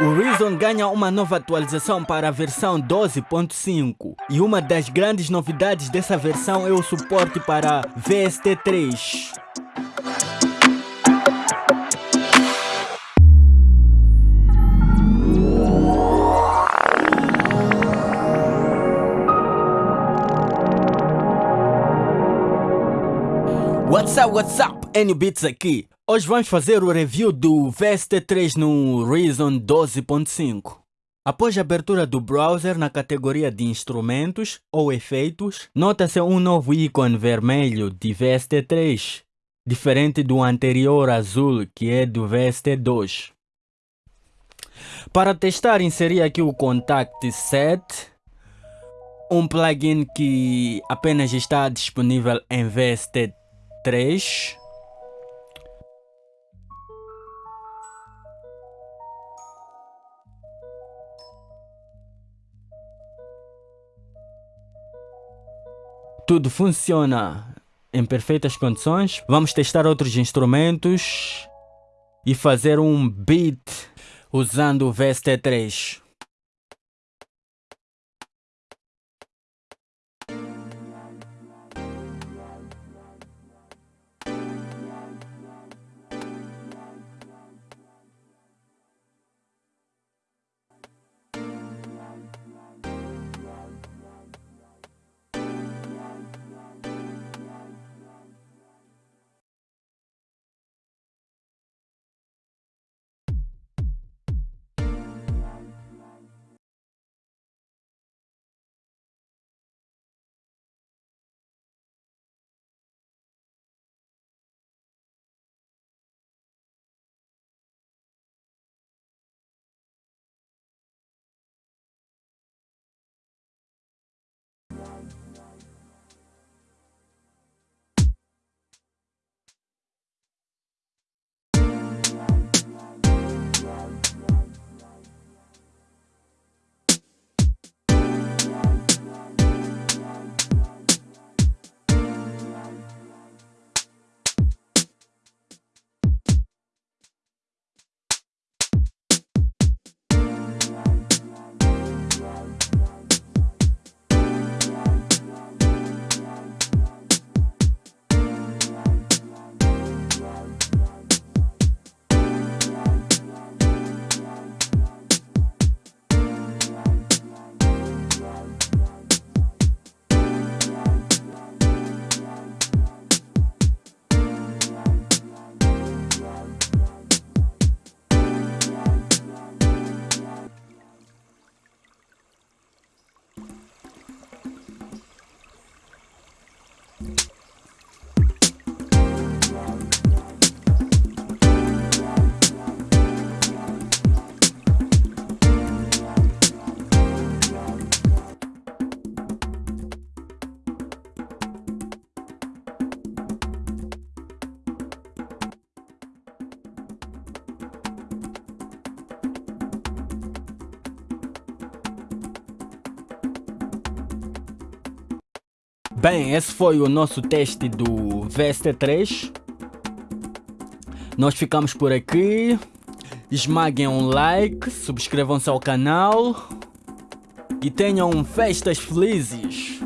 O Reason ganha uma nova atualização para a versão 12.5 e uma das grandes novidades dessa versão é o suporte para VST3. What's up, what's up? N-Beats aqui. Hoje vamos fazer o review do VST3 no Reason 12.5. Após a abertura do browser na categoria de instrumentos ou efeitos, nota-se um novo ícone vermelho de VST3, diferente do anterior azul que é do VST2. Para testar, inseri aqui o Contact Set, um plugin que apenas está disponível em VST3 tudo funciona em perfeitas condições. Vamos testar outros instrumentos e fazer um beat usando o VST3. Bem, esse foi o nosso teste do VST3. Nós ficamos por aqui. Esmaguem um like, subscrevam-se ao canal e tenham festas felizes.